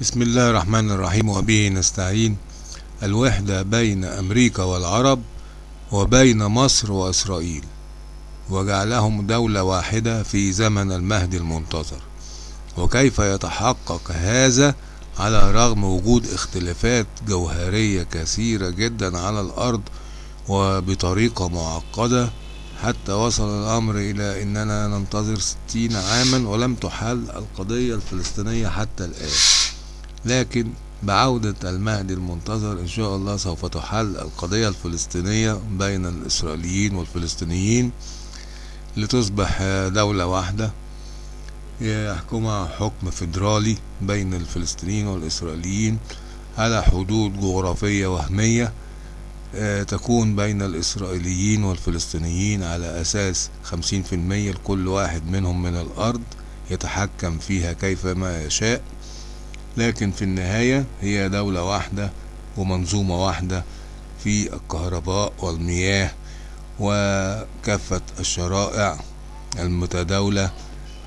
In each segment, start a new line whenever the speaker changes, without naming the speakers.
بسم الله الرحمن الرحيم وبه نستعين. الوحدة بين أمريكا والعرب وبين مصر وإسرائيل وجعلهم دولة واحدة في زمن المهدي المنتظر. وكيف يتحقق هذا؟ على رغم وجود اختلافات جوهرية كثيرة جدا على الأرض وبطريقة معقدة حتى وصل الأمر إلى أننا ننتظر ستين عاما ولم تحل القضية الفلسطينية حتى الآن. لكن بعودة المهدي المنتظر إن شاء الله سوف تحل القضية الفلسطينية بين الإسرائيليين والفلسطينيين لتصبح دولة واحدة يحكمها حكم فيدرالي بين الفلسطينيين والإسرائيليين على حدود جغرافية وهمية تكون بين الإسرائيليين والفلسطينيين على أساس خمسين في المية لكل واحد منهم من الأرض يتحكم فيها كيفما يشاء. لكن في النهاية هي دولة واحدة ومنظومة واحدة في الكهرباء والمياه وكافة الشرائع المتداولة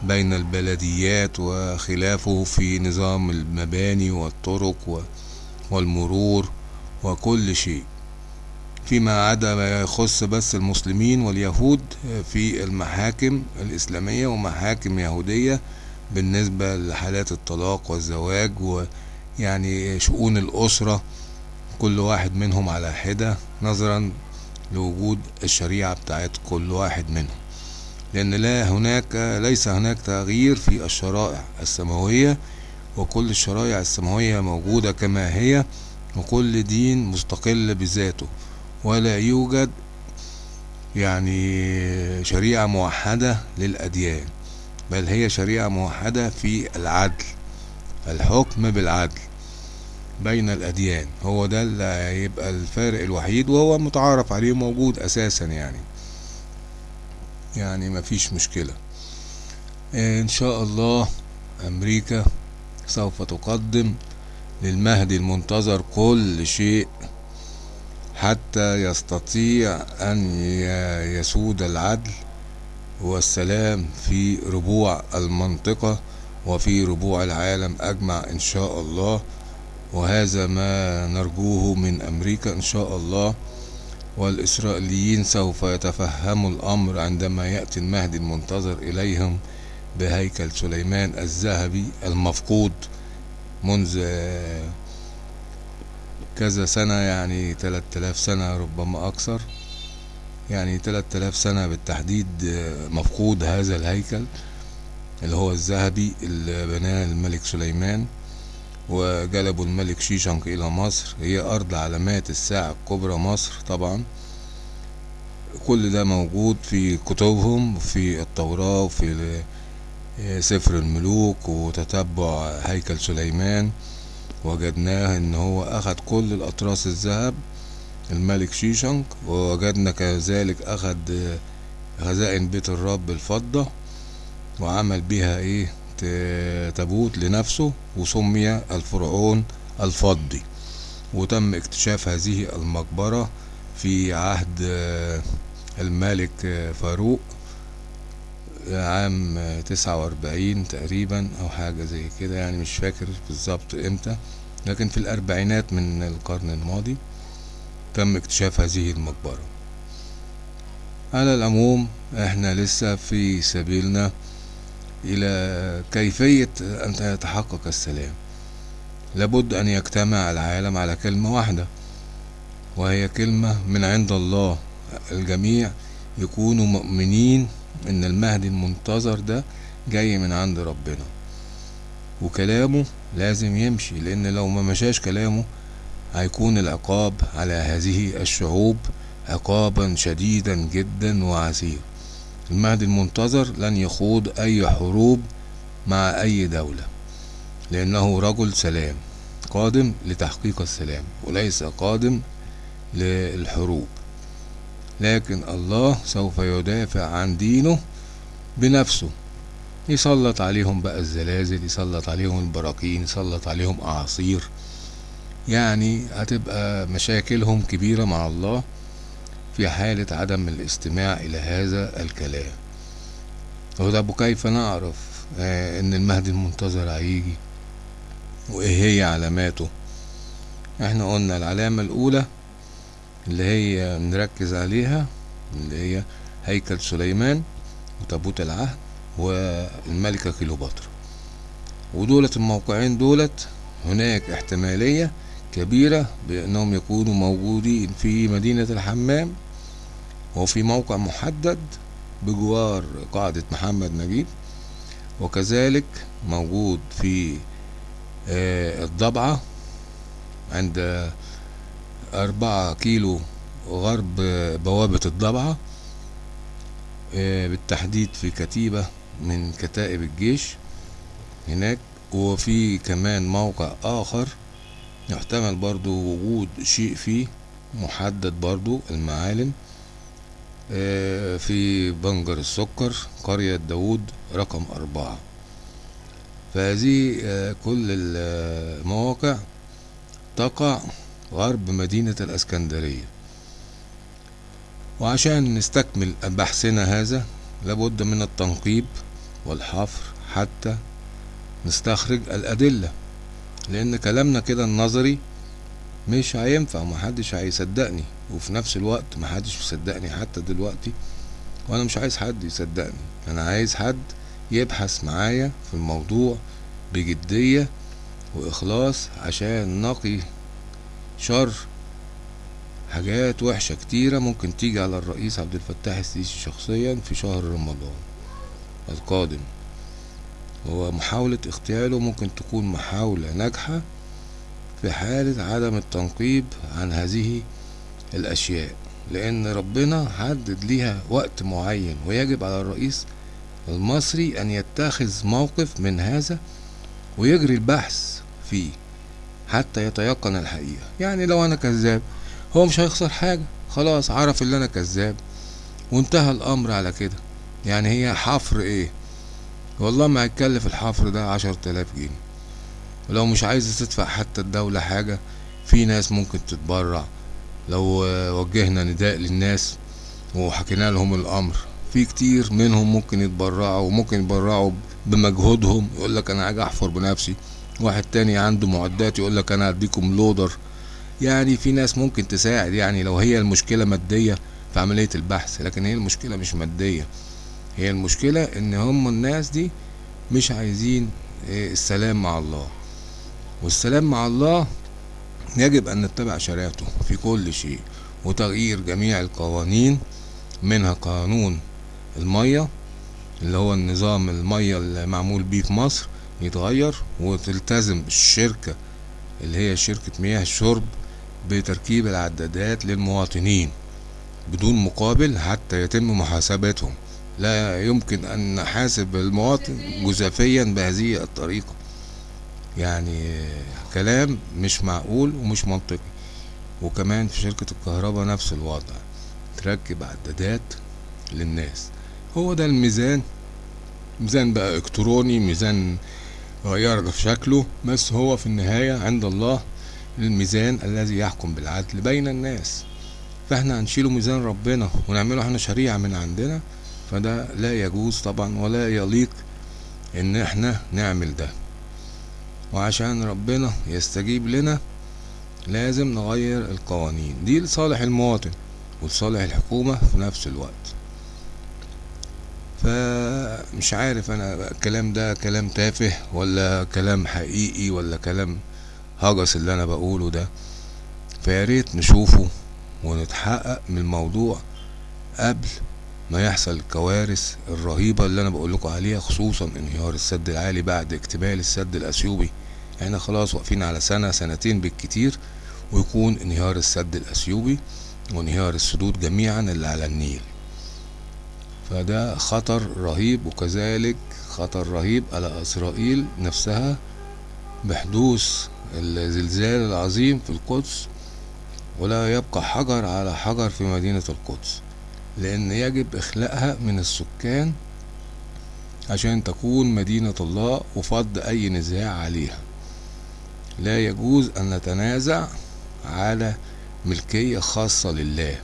بين البلديات وخلافه في نظام المباني والطرق والمرور وكل شيء. فيما عدا ما يخص بس المسلمين واليهود في المحاكم الإسلامية ومحاكم يهودية بالنسبة لحالات الطلاق والزواج ويعني شؤون الأسرة كل واحد منهم على حدة نظرا لوجود الشريعة بتاعت كل واحد منهم. لأن لا هناك ليس هناك تغيير في الشرائع السماوية وكل الشرائع السماوية موجودة كما هي وكل دين مستقل بذاته. ولا يوجد يعني شريعة موحدة للأديان. بل هي شريعة موحدة في العدل الحكم بالعدل بين الأديان. هو ده اللي هيبقى الفارق الوحيد وهو متعارف عليه موجود أساسا يعني. يعني مفيش مشكلة. إن شاء الله أمريكا سوف تقدم للمهدي المنتظر كل شيء حتى يستطيع أن يسود العدل. والسلام في ربوع المنطقة وفي ربوع العالم أجمع إن شاء الله. وهذا ما نرجوه من أمريكا إن شاء الله. والإسرائيليين سوف يتفهموا الأمر عندما يأتي المهدي المنتظر إليهم بهيكل سليمان الذهبي المفقود منذ كذا سنة يعني 3000 سنة ربما أكثر. يعني 3000 سنة بالتحديد مفقود هذا الهيكل اللي هو الذهبي اللي بناه الملك سليمان وجلبوا الملك شيشنق إلى مصر. هي أرض علامات الساعة الكبرى مصر طبعا. كل ده موجود في كتبهم في التوراة وفي سفر الملوك وتتبع هيكل سليمان. وجدناه إن هو اخد كل الأطراس الذهب الملك شيشنق ووجدنا كذلك اخد خزائن بيت الرب الفضة وعمل بها إيه؟ تابوت لنفسه وسمي الفرعون الفضي. وتم اكتشاف هذه المقبرة في عهد الملك فاروق عام تسعة وأربعين تقريبا أو حاجة زي كده يعني مش فاكر بالظبط إمتى لكن في الأربعينات من القرن الماضي. تم اكتشاف هذه المقبرة. على العموم إحنا لسه في سبيلنا إلى كيفية أن يتحقق السلام. لابد أن يجتمع العالم على كلمة واحدة وهي كلمة من عند الله. الجميع يكونوا مؤمنين إن المهدي المنتظر ده جاي من عند ربنا. وكلامه لازم يمشي لأن لو ما مشاش كلامه هيكون العقاب على هذه الشعوب عقابا شديدا جدا وعسير المهدي المنتظر لن يخوض أي حروب مع أي دولة لأنه رجل سلام قادم لتحقيق السلام وليس قادم للحروب. لكن الله سوف يدافع عن دينه بنفسه. يسلط عليهم بقى الزلازل يسلط عليهم البراكين يسلط عليهم أعاصير. يعني هتبقى مشاكلهم كبيرة مع الله في حالة عدم الاستماع إلى هذا الكلام. وطب كيف نعرف آه، إن المهدي المنتظر هيجي وإيه هي علاماته. إحنا قلنا العلامة الأولى اللي هي نركز عليها اللي هي هيكل سليمان وتابوت العهد والملكة كيلوباترا ودولت الموقعين دولت هناك احتمالية كبيرة بأنهم يكونوا موجودين في مدينة الحمام وفي موقع محدد بجوار قاعدة محمد نجيب وكذلك موجود في آه، الضبعة عند أربعة كيلو غرب بوابة الضبعة آه، بالتحديد في كتيبة من كتائب الجيش هناك وفي كمان موقع آخر يحتمل برضو وجود شيء فيه محدد برضو المعالم آه، في بنجر السكر قرية داود رقم أربعة. فهذه آه، كل المواقع تقع غرب مدينة الأسكندرية. وعشان نستكمل بحثنا هذا لابد من التنقيب والحفر حتى نستخرج الأدلة. لأن كلامنا كده النظري مش هينفع محدش هيصدقني. وفي نفس الوقت محدش مصدقني حتى دلوقتي وأنا مش عايز حد يصدقني. أنا عايز حد يبحث معايا في الموضوع بجدية وإخلاص عشان نقي شر حاجات وحشة كتيرة ممكن تيجي على الرئيس عبد الفتاح السيسي شخصيا في شهر رمضان القادم. هو محاولة اغتياله ممكن تكون محاولة ناجحة في حالة عدم التنقيب عن هذه الأشياء لأن ربنا حدد ليها وقت معين ويجب على الرئيس المصري أن يتخذ موقف من هذا ويجري البحث فيه حتى يتيقن الحقيقة. يعني لو أنا كذاب هو مش هيخسر حاجة خلاص عرف اللي أنا كذاب وانتهى الأمر على كده. يعني هي حفر إيه؟ والله ما هيتكلف الحفر ده عشر تلاف جنيه. ولو مش عايز تدفع حتى الدولة حاجة في ناس ممكن تتبرع. لو وجهنا نداء للناس وحكينا لهم الأمر في كتير منهم ممكن يتبرعوا وممكن يتبرعوا بمجهودهم. يقول لك أنا هاجي أحفر بنفسي. واحد تاني عنده معدات يقول لك أنا هديكم لودر. يعني في ناس ممكن تساعد يعني لو هي المشكلة مادية في عملية البحث لكن هي المشكلة مش مادية. هي المشكلة إن هم الناس دي مش عايزين السلام مع الله. والسلام مع الله يجب أن نتبع شريعته في كل شيء وتغيير جميع القوانين منها قانون المية اللي هو النظام المية اللي معمول بيه في مصر يتغير وتلتزم الشركة اللي هي شركة مياه الشرب بتركيب العدادات للمواطنين بدون مقابل حتى يتم محاسبتهم. لا يمكن أن نحاسب المواطن جزافيا بهذه الطريقة. يعني كلام مش معقول ومش منطقي. وكمان في شركة الكهرباء نفس الوضع. تركب عدادات للناس. هو ده الميزان. ميزان بقى إلكتروني ميزان في شكله. بس هو في النهاية عند الله الميزان الذي يحكم بالعدل بين الناس. فإحنا هنشيله ميزان ربنا ونعمله إحنا شريعة من عندنا. فده لا يجوز طبعا ولا يليق إن إحنا نعمل ده. وعشان ربنا يستجيب لنا لازم نغير القوانين. دي لصالح المواطن ولصالح الحكومة في نفس الوقت. فمش عارف أنا الكلام ده كلام تافه ولا كلام حقيقي ولا كلام هجس اللي أنا بقوله ده. فياريت نشوفه ونتحقق من الموضوع قبل ما يحصل الكوارث الرهيبة اللي أنا بقول لكم عليها خصوصا انهيار السد العالي بعد اكتمال السد الأثيوبي. إحنا خلاص واقفين على سنة سنتين بالكتير ويكون انهيار السد الأثيوبي وانهيار السدود جميعا اللي على النيل. فده خطر رهيب وكذلك خطر رهيب على إسرائيل نفسها بحدوث الزلزال العظيم في القدس ولا يبقى حجر على حجر في مدينة القدس. لأن يجب إخلاءها من السكان عشان تكون مدينة الله وفض أي نزاع عليها. لا يجوز أن نتنازع على ملكية خاصة لله.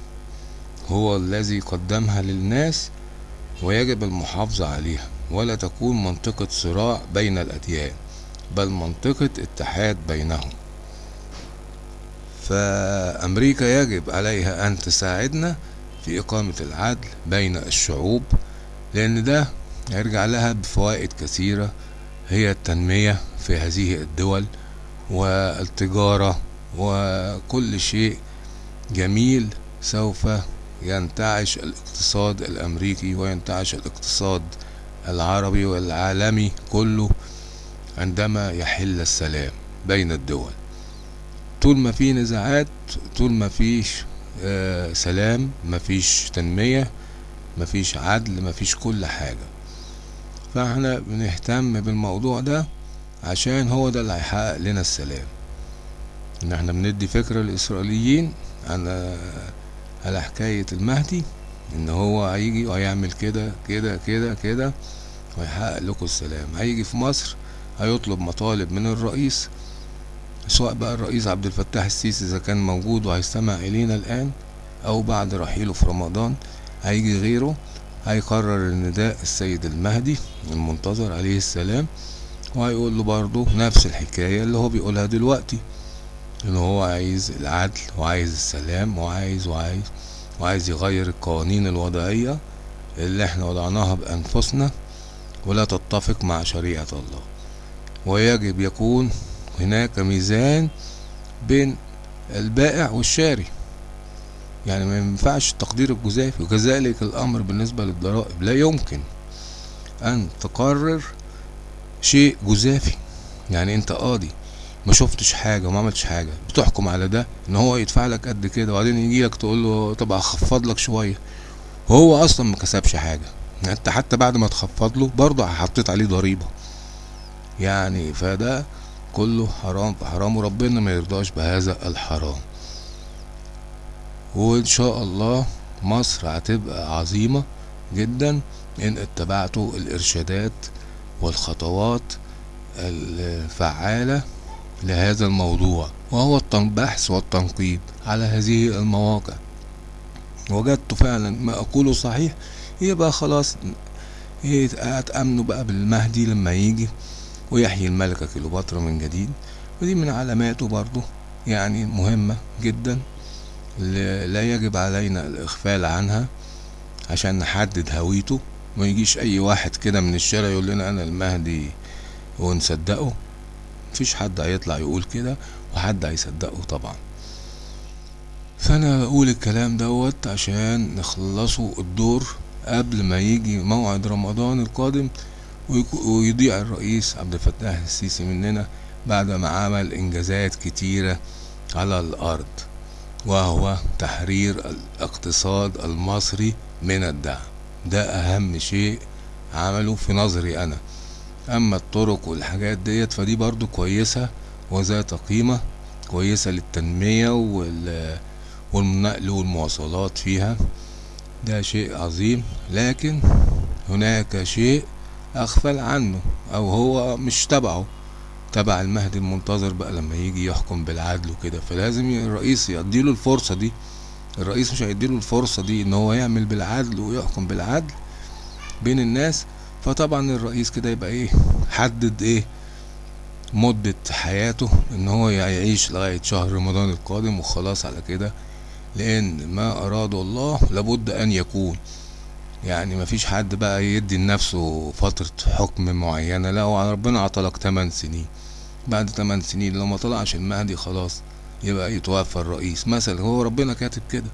هو الذي قدمها للناس ويجب المحافظة عليها. ولا تكون منطقة صراع بين الأديان بل منطقة اتحاد بينهم. فأمريكا يجب عليها أن تساعدنا في إقامة العدل بين الشعوب لأن ده هيرجع لها بفوائد كثيرة هي التنمية في هذه الدول والتجارة وكل شيء جميل سوف ينتعش الاقتصاد الأمريكي وينتعش الاقتصاد العربي والعالمي كله عندما يحل السلام بين الدول. طول ما في نزاعات طول ما فيش آه سلام ما فيش تنمية ما فيش عدل ما فيش كل حاجة. فاحنا بنهتم بالموضوع ده عشان هو ده اللي هيحقق لنا السلام. إن إحنا بندي فكرة للاسرائيليين على على حكاية المهدي إن هو هيجي وهيعمل كده كده كده كده ويحقق لكم السلام. هيجي في مصر هيطلب مطالب من الرئيس سواء بقى الرئيس عبد الفتاح السيسي إذا كان موجود وهيستمع إلينا الآن أو بعد رحيله في رمضان هيجي غيره هيقرر النداء السيد المهدي المنتظر عليه السلام وهيقول له برضه نفس الحكاية اللي هو بيقولها دلوقتي إن هو عايز العدل وعايز السلام وعايز وعايز وعايز يغير القوانين الوضعية اللي إحنا وضعناها بأنفسنا ولا تتفق مع شريعة الله. ويجب يكون هناك ميزان بين البائع والشاري. يعني ما ينفعش التقدير الجزافي وكذلك الأمر بالنسبة للضرائب. لا يمكن أن تقرر شيء جزافي. يعني أنت قاضي ما شفتش حاجة وما عملتش حاجة بتحكم على ده إن هو يدفع لك قد كده وبعدين يجي لك تقول له طب هخفض لك شوية. وهو أصلا ما كسبش حاجة. انت حتى بعد ما تخفض له برضه حطيت عليه ضريبة. يعني فده كله حرام في حرام وربنا ما يرضاش بهذا الحرام. وإن شاء الله مصر هتبقى عظيمة جدا إن اتبعتوا الإرشادات والخطوات الفعالة لهذا الموضوع وهو البحث والتنقيب على هذه المواقع. وجدت فعلا ما أقوله صحيح يبقى خلاص هتأمنوا بقى بالمهدي لما يجي. ويحيي الملكة كليوباترا من جديد ودي من علاماته برضو يعني مهمة جدا لا يجب علينا الإغفال عنها عشان نحدد هويته ما يجيش أي واحد كده من الشارع يقول لنا أنا المهدي ونصدقه. مفيش حد هيطلع يقول كده وحد هيصدقه طبعا. فأنا بقول الكلام دوت عشان نخلصوا الدور قبل ما يجي موعد رمضان القادم ويضيع الرئيس عبد الفتاح السيسي مننا بعد ما عمل إنجازات كتيرة على الأرض وهو تحرير الاقتصاد المصري من الدعم. ده أهم شيء عمله في نظري أنا. أما الطرق والحاجات ديت فدي برضو كويسة وذات قيمة كويسة للتنمية وال والنقل والمواصلات فيها. ده شيء عظيم لكن هناك شيء أغفل عنه أو هو مش تبعه. تبع المهدي المنتظر بقى لما يجي يحكم بالعدل وكده. فلازم الرئيس يديله الفرصة دي. الرئيس مش هيديله الفرصة دي إن هو يعمل بالعدل ويحكم بالعدل بين الناس. فطبعا الرئيس كده يبقى إيه حدد إيه مدة حياته إن هو يعيش لغاية شهر رمضان القادم وخلاص على كده. لأن ما اراده الله لابد أن يكون. يعني مفيش حد بقى يدي لنفسه فترة حكم معينة. لا ربنا عطلك 8 سنين. بعد 8 سنين لو ما طلعش المهدي خلاص يبقى يتوفى الرئيس. مثلا هو ربنا كاتب كده.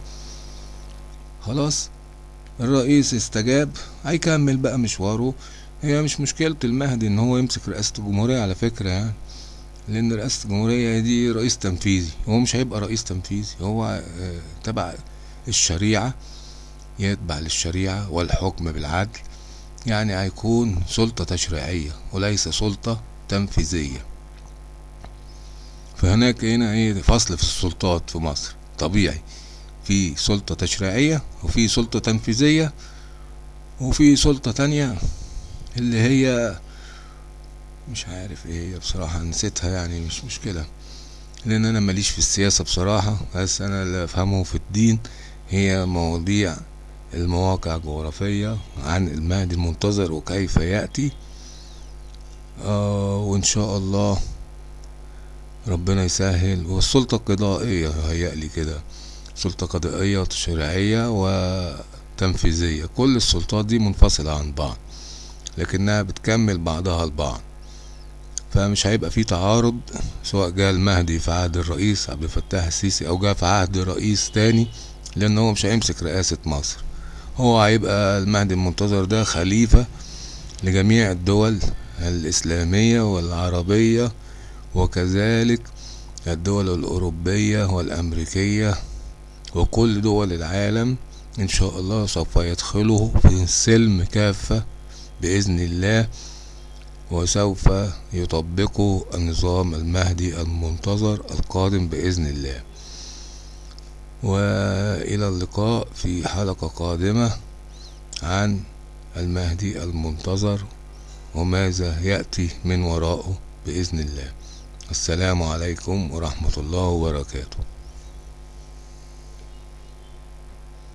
خلاص الرئيس استجاب هيكمل بقى مشواره. هي مش مشكلة المهدي إن هو يمسك رئاسة الجمهورية على فكرة يعني لأن رئاسة الجمهورية دي رئيس تنفيذي. هو مش هيبقى رئيس تنفيذي هو تبع الشريعة. يتبع للشريعة والحكم بالعدل. يعني هيكون سلطة تشريعية وليس سلطة تنفيذية. فهناك هنا إيه؟ فصل في السلطات في مصر. طبيعي. في سلطة تشريعية وفي سلطة تنفيذية وفي سلطة تانية اللي هي مش عارف إيه هي بصراحة نسيتها يعني مش مشكلة. لأن أنا ماليش في السياسة بصراحة بس أنا اللي أفهمه في الدين هي مواضيع المواقع الجغرافية عن المهدي المنتظر وكيف يأتي. آه وإن شاء الله ربنا يسهل. والسلطة القضائية هيألي كده. سلطة قضائية وتشريعية وتنفيذية. كل السلطات دي منفصلة عن بعض لكنها بتكمل بعضها البعض فمش هيبقى في تعارض سواء جاء المهدي في عهد الرئيس عبد الفتاح السيسي أو جاء في عهد رئيس تاني لأن هو مش هيمسك رئاسة مصر. هو هيبقى المهدي المنتظر ده خليفة لجميع الدول الإسلامية والعربية وكذلك الدول الأوروبية والأمريكية وكل دول العالم. إن شاء الله سوف يدخلوا في السلم كافة بإذن الله وسوف يطبقوا النظام المهدي المنتظر القادم بإذن الله. وإلى اللقاء في حلقة قادمة عن المهدي المنتظر وماذا يأتي من وراءه بإذن الله. السلام عليكم ورحمة الله وبركاته.